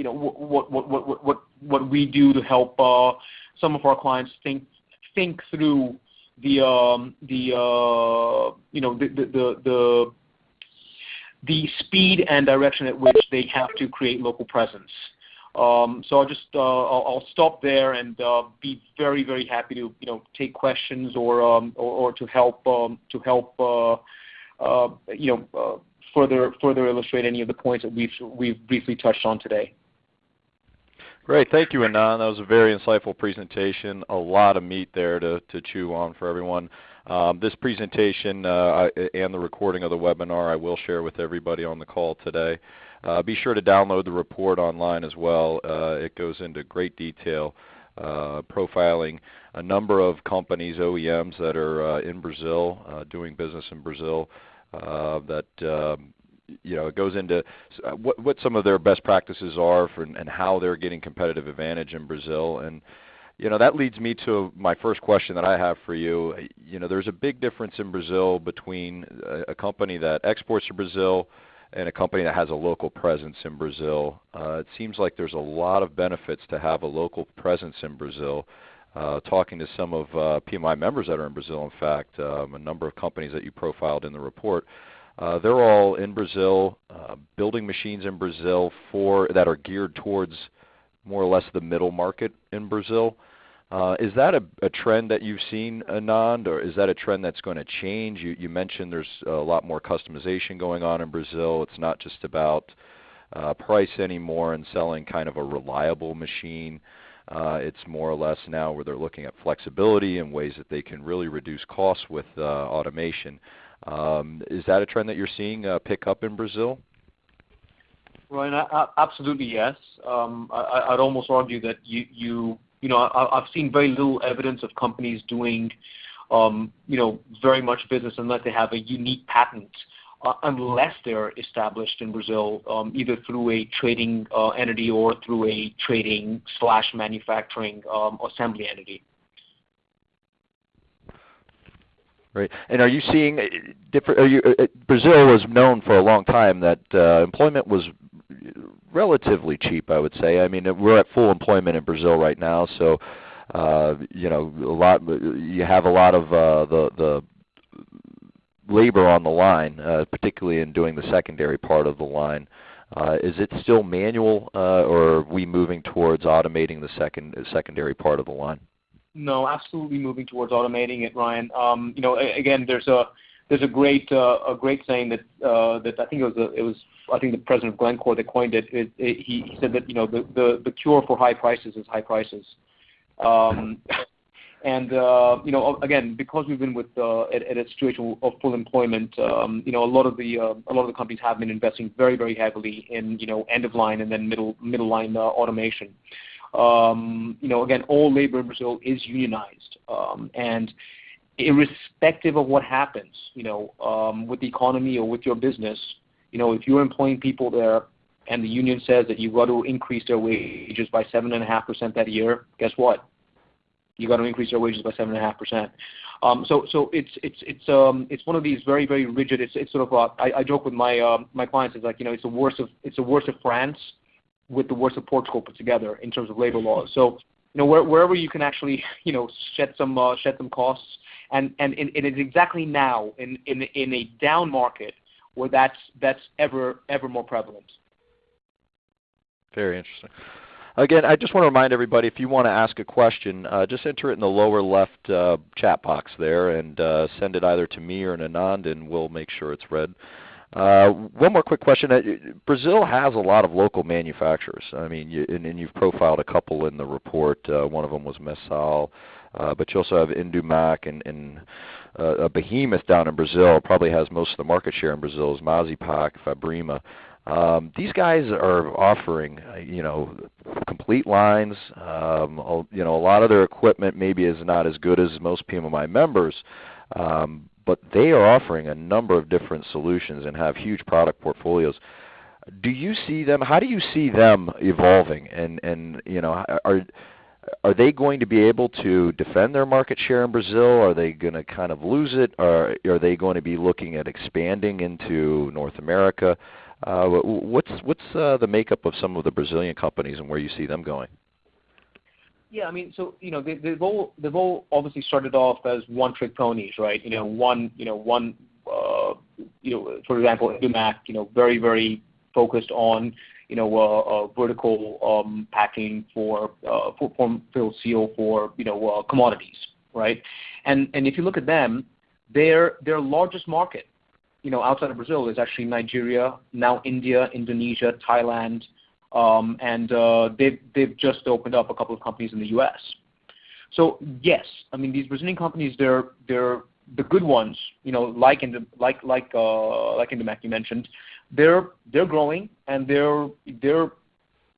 you know, what what what what what we do to help uh, some of our clients think think through the um, the uh, you know the the the the speed and direction at which they have to create local presence. Um, so I'll just uh, I'll, I'll, stop there and uh, be very very happy to you know take questions or um, or, or, to help um, to help uh, you know further further illustrate any of the points that we've we've briefly touched on today. Great. Thank you, Anand. That was a very insightful presentation. A lot of meat there to to chew on for everyone. Um, this presentation uh, and the recording of the webinar I will share with everybody on the call today. Uh, be sure to download the report online as well. Uh, it goes into great detail profiling a number of companies, OEMs, that are in Brazil, doing business in Brazil, that um, it goes into uh, what some of their best practices are for, and how they're getting competitive advantage in Brazil. And you know, that leads me to my first question that I have for you. You know, there's a big difference in Brazil between uh, a company that exports to Brazil and a company that has a local presence in Brazil. Uh, it seems like there's a lot of benefits to have a local presence in Brazil. Talking to some of PMMI members that are in Brazil, in fact, um, a number of companies that you profiled in the report, Uh, they're all in Brazil, uh, building machines in Brazil for that are geared towards more or less the middle market in Brazil. Uh, is that a trend that you've seen, Anand, or is that a trend that's going to change? You mentioned there's a lot more customization going on in Brazil. It's not just about price anymore and selling kind of a reliable machine. It's more or less now where they're looking at flexibility and ways that they can really reduce costs with automation. Um, is that a trend that you're seeing uh, pick up in Brazil? Ryan, absolutely, yes. Um, I'd almost argue that you you you know, I've seen very little evidence of companies doing um, very much business unless they have a unique patent, uh, unless they're established in Brazil, either through a trading uh, entity or through a trading slash manufacturing assembly entity. Right. And are you seeing uh, different? Are you, uh, uh, Brazil was known for a long time that employment was relatively cheap, I would say. I mean, we're at full employment in Brazil right now, so you know a lot. You have a lot of the the labor on the line, particularly in doing the secondary part of the line. Is it still manual, or are we moving towards automating the second secondary part of the line? No, absolutely moving towards automating it, Ryan. Um, you know, Again, there's a there's a great uh, a great saying that uh, that I think it was uh, it was I think the president of Glencore that coined it. He said that you know the the cure for high prices is high prices. Um, and uh, you know, again, because we've been with at a situation of full employment, um, you know, a lot of the uh, a lot of the companies have been investing very very heavily in you know end of line and then middle line automation. Again, all labor in Brazil is unionized. Um and irrespective of what happens you know, um with the economy or with your business, you know, if you're employing people there and the union says that you've got to increase their wages by 7.5% that year, guess what? You've got to increase their wages by 7.5%. Um so so it's it's it's um it's one of these very very rigid. It's it's sort of uh I I joke with my my clients, it's like you know, it's the worst of it's the worst of France with the worst of Portugal put together in terms of labor laws. So you know where, wherever you can actually you know shed some uh, shed some costs, and and it is exactly now in in in a down market where that's that's ever ever more prevalent. Very interesting. Again, I just want to remind everybody, if you want to ask a question, uh, just enter it in the lower left uh, chat box there and send it either to me or Anand, and we'll make sure it's read. Uh, one more quick question. Uh, Brazil has a lot of local manufacturers, I mean, and you've profiled a couple in the report. Uh, one of them was Messal, but you also have Indumak and a behemoth down in Brazil, probably has most of the market share in Brazil, is Masipack, Fabrima. Um, these guys are offering you know, complete lines. Um, you know, a lot of their equipment maybe is not as good as most PMMI members, um, but they are offering a number of different solutions and have huge product portfolios. Do you see them? How do you see them evolving, and and you know are are they going to be able to defend their market share in Brazil? Are they going to kind of lose it? Or Are they going to be looking at expanding into North America? Uh, what's what's uh, the makeup of some of the Brazilian companies and where you see them going? Yeah. I mean, so you know, They've all they've all obviously started off as one-trick ponies, right? You know, one you know one uh, you know, for example, Indumak, very very focused on you know uh, uh, vertical packing for form, fill, seal for you know uh, commodities, right? And and if you look at them, their their largest market you know, outside of Brazil is actually Nigeria, now India, Indonesia, Thailand, um, and uh, they've they've just opened up a couple of companies in the U.S. So yes, I mean these Brazilian companies, they're they're the good ones, you know, like in the like like uh, like Indumak you mentioned, they're they're growing and they're they're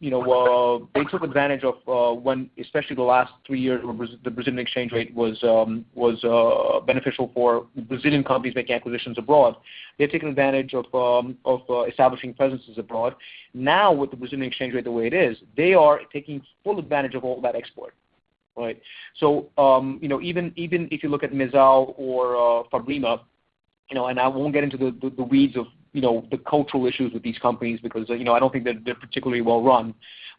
you know, uh, they took advantage of uh, when, especially the last three years, where the Brazilian exchange rate was um, was uh, beneficial for Brazilian companies making acquisitions abroad. They've taken advantage of um, of establishing presences abroad. Now, with the Brazilian exchange rate the way it is, they are taking full advantage of all that export. Right. So, um, you know, even even if you look at Mezal or Fabrima, you know, and I won't get into the weeds of you know the cultural issues with these companies because you know I don't think that they're particularly well run,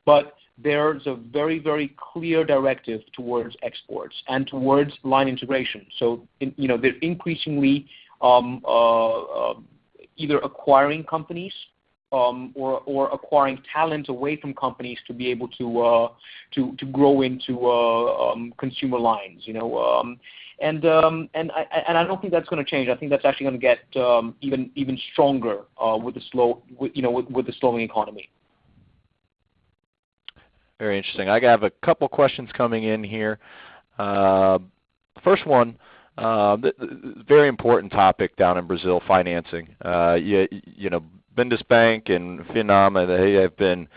but there's a very very clear directive towards exports and towards line integration. So in, you know they're increasingly um, uh, uh, either acquiring companies or, or acquiring talent away from companies to be able to uh, grow into uh, um, consumer lines. You know, um, and um, and I and I don't think that's going to change. I think that's actually going to get um, even even stronger uh, with the slow, with, you know, with, with the slowing economy. Very interesting. I have a couple questions coming in here. First one, very important topic down in Brazil, financing. You know, BNDES bank and Finame, they have been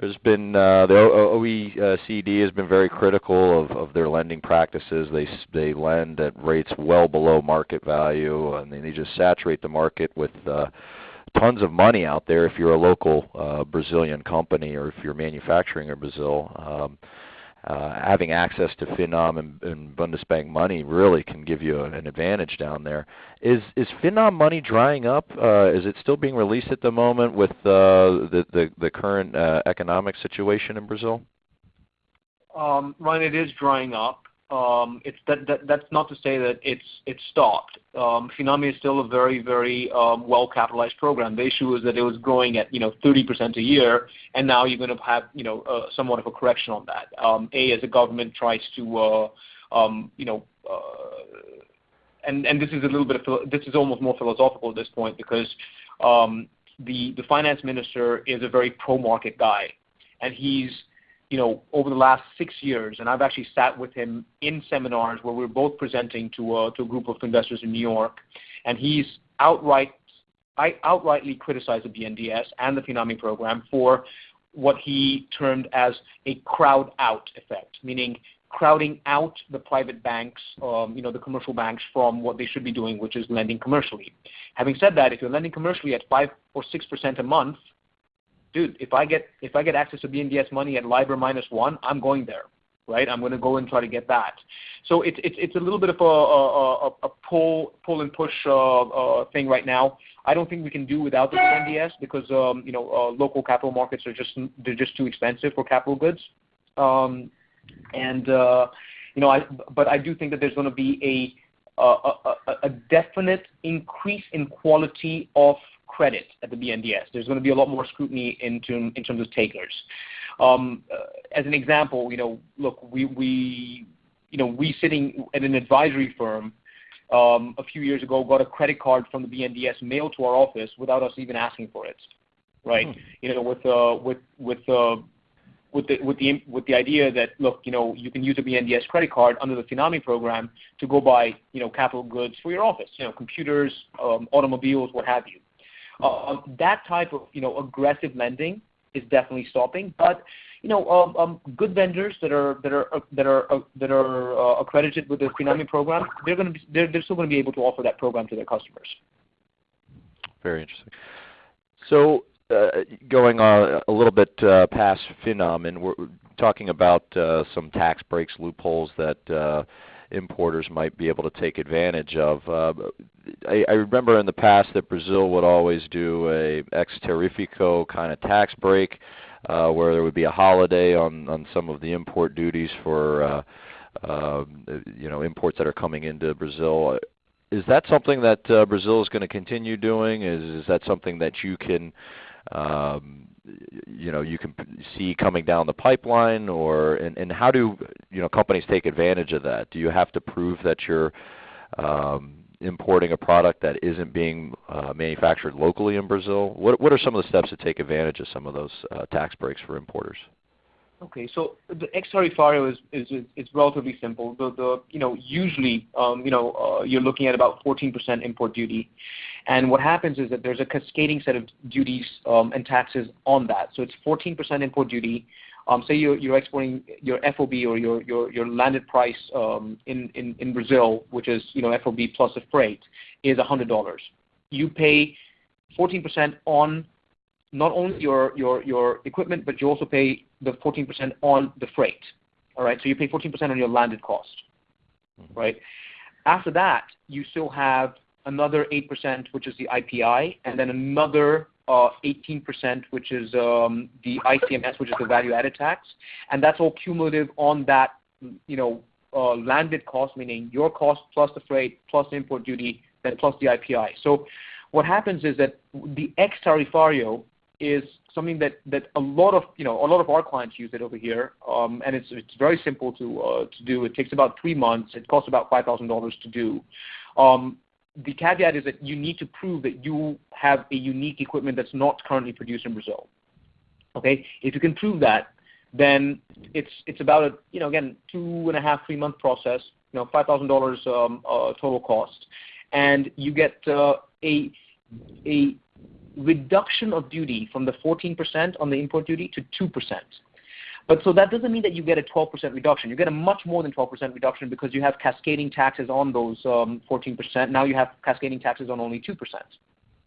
there's been uh, the OECD has been very critical of, of their lending practices. They they lend at rates well below market value, and they just saturate the market with uh, tons of money out there. If you're a local uh, Brazilian company or if you're manufacturing in Brazil, um, uh, having access to Finame and, and BNDES bank money really can give you an advantage down there. Is is Finame money drying up? Uh, is it still being released at the moment with uh, the, the the current uh, economic situation in Brazil? Um, Ryan, it is drying up. Um, it's that, that that's not to say that it's it's stopped. Um, Finame is still a very very um, well capitalized program. The issue is that it was growing at you know 30% a year, and now you're going to have you know uh, somewhat of a correction on that. Um, a as a government tries to uh, um, you know. Uh, and, and this is a little bit of this is almost more philosophical at this point because um, the the finance minister is a very pro market guy, and he's you know, over the last six years, and I've actually sat with him in seminars where we're both presenting to a, to a group of investors in New York, and he's outright, I outrightly criticized the BNDES and the Finame program for what he termed as a crowd out effect, meaning crowding out the private banks, um, you know, the commercial banks from what they should be doing, which is lending commercially. Having said that, if you're lending commercially at five or six percent a month, dude, if I get if I get access to BNDES money at LIBOR minus one, I'm going there, right? I'm going to go and try to get that. So it's it's it's a little bit of a a, a pull pull and push uh, uh, thing right now. I don't think we can do without the BNDES because um, you know uh, local capital markets are just they're just too expensive for capital goods, um, and uh, you know I but I do think that there's going to be a a, a, a definite increase in quality of credit at the BNDES. There's going to be a lot more scrutiny in, term, in terms of takers. Um, uh, as an example, you know, look, we, we, you know, we sitting at an advisory firm um, a few years ago got a credit card from the BNDES mailed to our office without us even asking for it, right? Hmm. You know, with uh, with with uh, with the with the with the idea that look, you know, you can use a BNDES credit card under the Finame program to go buy, you know, capital goods for your office, you know, computers, um, automobiles, what have you. Um, that type of you know aggressive lending is definitely stopping. But you know, um, um, good vendors that are that are uh, that are uh, that are uh, accredited with the Finame program, they're going to be they're, they're still going to be able to offer that program to their customers. Very interesting. So uh, going uh, a little bit uh, past Finame, and we're talking about some tax breaks, loopholes that importers might be able to take advantage of. Uh, I, I remember in the past that Brazil would always do a ex tarifario kind of tax break, uh, where there would be a holiday on on some of the import duties for uh, uh, you know imports that are coming into Brazil. Is that something that uh, Brazil is going to continue doing? Is is that something that you can um, you know you can see coming down the pipeline, or and, and how do you know companies take advantage of that? Do you have to prove that you're um, importing a product that isn't being uh, manufactured locally in Brazil? What, what are some of the steps to take advantage of some of those uh, tax breaks for importers? Okay, so the tarifario is, relatively simple. The, the you know usually um, you know uh, you're looking at about 14% import duty, and what happens is that there's a cascading set of duties um, and taxes on that. So it's 14% import duty. Um, say you're, you're exporting your FOB or your, your, your landed price in, in, in Brazil, which is you know FOB plus the freight, is $100. You pay 14% on not only your, your, your equipment, but you also pay the 14% on the freight. All right, so you pay 14% on your landed cost. Mm-hmm. Right. After that, you still have another 8%, which is the IPI, and then another uh, 18%, which is um, the ICMS, which is the value-added tax, and that's all cumulative on that, you know, uh, landed cost, meaning your cost plus the freight plus the import duty, then plus the IPI. So what happens is that the ex tarifario is something that, that a lot of you know a lot of our clients use it over here, um, and it's it's very simple to uh, to do. It takes about three months. It costs about five thousand dollars to do. Um, the caveat is that you need to prove that you have a unique equipment that's not currently produced in Brazil. Okay, if you can prove that, then it's it's about a you know again two and a half three month process. You know five thousand um, dollars uh, total cost, and you get uh, a a reduction of duty from the 14% on the import duty to 2%. But so that doesn't mean that you get a 12% reduction. You get a much more than 12% reduction because you have cascading taxes on those um, 14%. Now you have cascading taxes on only 2%,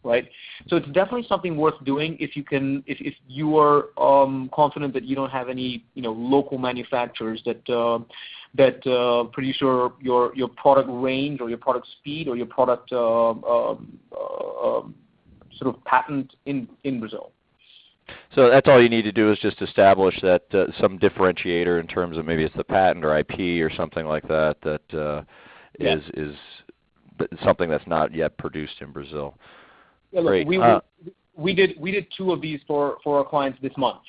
right? So it's definitely something worth doing if you can, if, if you are um, confident that you don't have any, you know, local manufacturers that uh, that uh, produce your, your your product range or your product speed or your product uh, um, uh um, sort of patent in, in Brazil. So that's all you need to do is just establish that uh, some differentiator in terms of maybe it's the patent or IP or something like that that uh, yeah. is is something that's not yet produced in Brazil. Yeah, look, Great. We, uh, we did we did two of these for for our clients this month.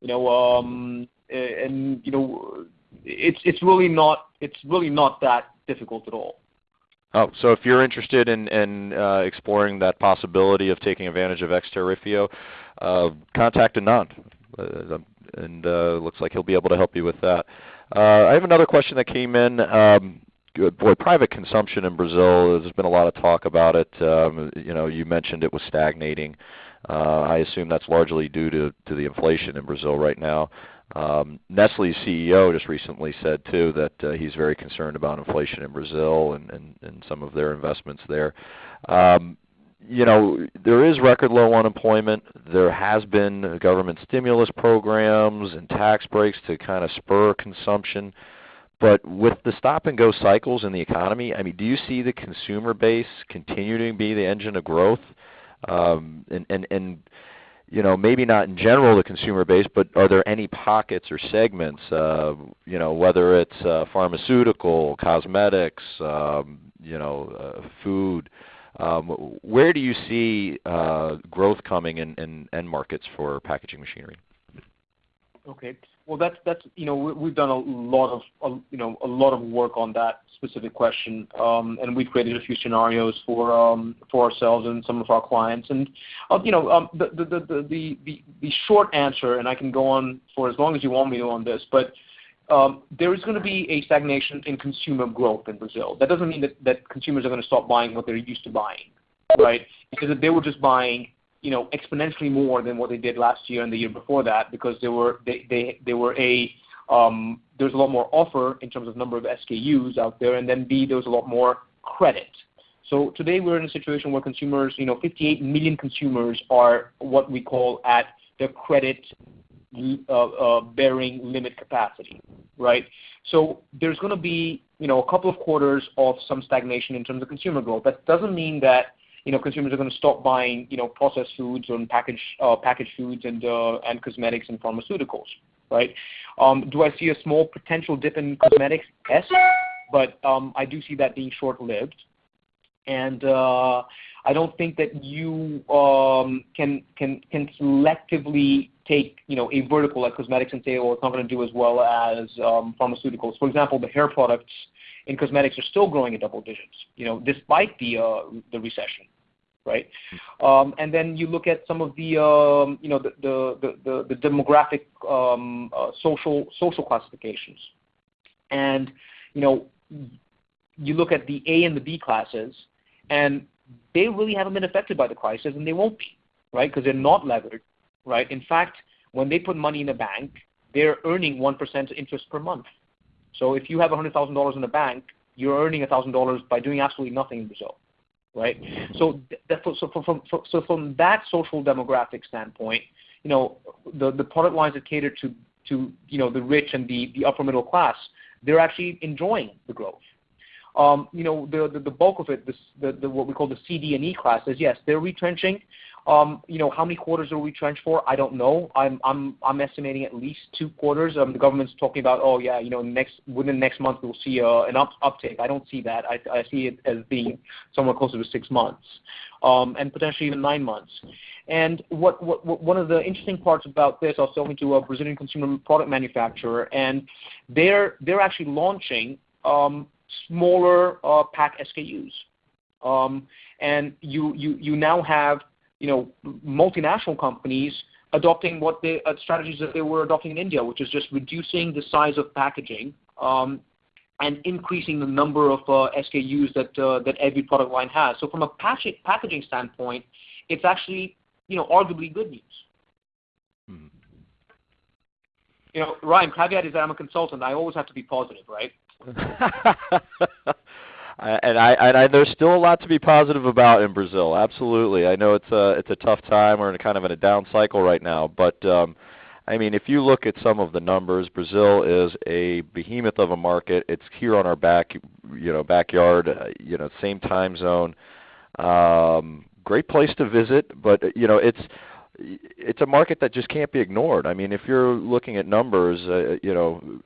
You know, um, and you know, it's it's really not it's really not that difficult at all. Oh, so if you're interested in, in uh, exploring that possibility of taking advantage of ex uh, contact Anand. Uh, and uh, looks like he'll be able to help you with that. Uh, I have another question that came in. Um, boy, private consumption in Brazil. There's been a lot of talk about it. Um, you know, you mentioned it was stagnating. Uh, I assume that's largely due to, to the inflation in Brazil right now. Um, Nestle's CEO just recently said too that uh, he's very concerned about inflation in Brazil and, and, and some of their investments there. Um, you know, there is record low unemployment. There has been government stimulus programs and tax breaks to kind of spur consumption. But with the stop and go cycles in the economy, I mean, do you see the consumer base continuing to be the engine of growth? Um, and, and, and you know, maybe not in general the consumer base, but are there any pockets or segments, uh, you know, whether it's uh, pharmaceutical, cosmetics, um, you know, uh, food, um, where do you see uh, growth coming in, in end markets for packaging machinery? Okay. Well, that's that's you know we, have done a lot of you know a lot of work on that specific question, um, and we've created a few scenarios for um, for ourselves and some of our clients. And you know the, the, the the the the short answer, and I can go on for as long as you want me to on this, but um, there is going to be a stagnation in consumer growth in Brazil. That doesn't mean that, that consumers are going to stop buying what they're used to buying, right? Because if they were just buying you know, exponentially more than what they did last year and the year before that because they were they they, they were a there's a lot more offer in terms of number of SKUs out there, and then B there's a lot more credit. So today we're in a situation where consumers, you know, 58 million consumers are what we call at the credit uh, uh, bearing limit capacity, right? So there's going to be, you know, a couple of quarters of some stagnation in terms of consumer growth. That doesn't mean that you know, consumers are going to stop buying, you know, processed foods and packaged uh, packaged foods and uh, and cosmetics and pharmaceuticals, right? Um, do I see a small potential dip in cosmetics? Yes, but um, I do see that being short-lived, and uh, I don't think that you um, can can can selectively take you know a vertical like cosmetics and say, well, it's not going to do as well as pharmaceuticals. For example, the hair products in cosmetics are still growing at double digits, you know, despite the uh, the recession, right? Um, and then you look at some of the um, you know the the the, demographic um, uh, social social classifications, and you know you look at the A and the B classes, and they really haven't been affected by the crisis, and they won't be, right? Because they're not levered, right? In fact, when they put money in a bank, they're earning 1% interest per month. So if you have $100,000 in the bank, you're earning $1,000 by doing absolutely nothing in Brazil, right? So, so, from, so from that social demographic standpoint, you know, the, the product lines that cater to, to you know, the rich and the, the upper middle class, they're actually enjoying the growth. Um, you know, the, the, the bulk of it, this, the, the, what we call the CD and E classes, yes, they're retrenching, um, you know, how many quarters are we trenched for? I don't know. I'm I'm I'm estimating at least two quarters. Um, the government's talking about, oh yeah, you know, next within next month we'll see uh, an up, uptake. I don't see that. I I see it as being somewhere closer to six months, um, and potentially even nine months. And what, what, what one of the interesting parts about this, I was talking to a Brazilian consumer product manufacturer, and they're they're actually launching um, smaller uh, pack SKUs. Um, and you, you, you now have you know, multinational companies adopting what they uh, strategies that they were adopting in India, which is just reducing the size of packaging um, and increasing the number of uh, SKUs that uh, that every product line has. So from a packaging standpoint, it's actually you know arguably good news. Mm-hmm. You know, Ryan, caveat is that I'm a consultant. I always have to be positive, right? and I, and I there's still a lot to be positive about in Brazil. Absolutely, I know it's a it's a tough time. We're in kind of in a down cycle right now, but um, I mean, if you look at some of the numbers, Brazil is a behemoth of a market. It's here on our back, you know, backyard, uh, you know, same time zone. Um, great place to visit, but you know, it's it's a market that just can't be ignored. I mean, if you're looking at numbers, uh, you know,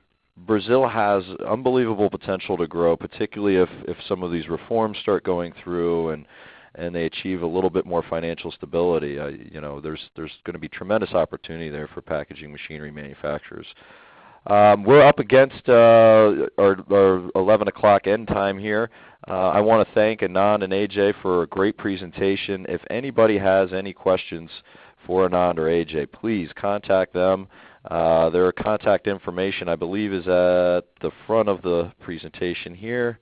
Brazil has unbelievable potential to grow, particularly if, if some of these reforms start going through and and they achieve a little bit more financial stability. Uh, you know, there's there's going to be tremendous opportunity there for packaging machinery manufacturers. Um, we're up against uh, our, our 11 o'clock end time here. Uh, I want to thank Anand and AJ for a great presentation. If anybody has any questions for Anand or AJ, please contact them. Uh, their contact information, I believe, is at the front of the presentation here.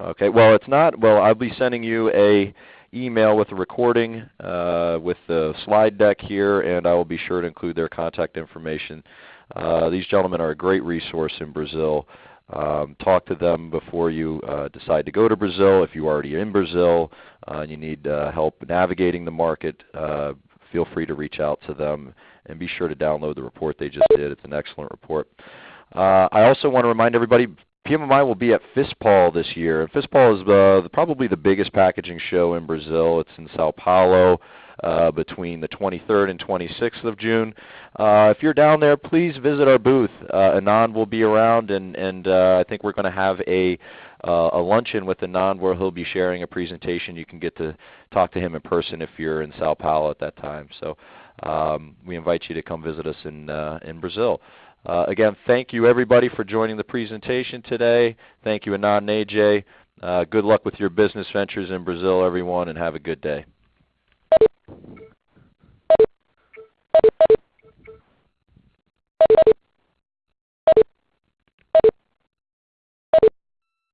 Okay, well, it's not. Well, I'll be sending you a email with a recording uh, with the slide deck here, and I will be sure to include their contact information. Uh, these gentlemen are a great resource in Brazil. Um, talk to them before you uh, decide to go to Brazil. If you're already in Brazil uh, and you need uh, help navigating the market, feel free to reach out to them and be sure to download the report they just did. It's an excellent report. Uh, I also want to remind everybody PMMI will be at FISPAL this year. And FISPAL is uh, probably the biggest packaging show in Brazil. It's in Sao Paulo uh, between the 23rd and 26th of June. Uh, if you're down there, please visit our booth. Uh, Anand will be around, and, and uh, I think we're going to have a, uh, a luncheon with Anand where he'll be sharing a presentation. You can get to talk to him in person if you're in Sao Paulo at that time. So um, we invite you to come visit us in, uh, in Brazil. Uh, again, thank you everybody for joining the presentation today. Thank you, Anand and AJ. Uh, good luck with your business ventures in Brazil, everyone, and have a good day.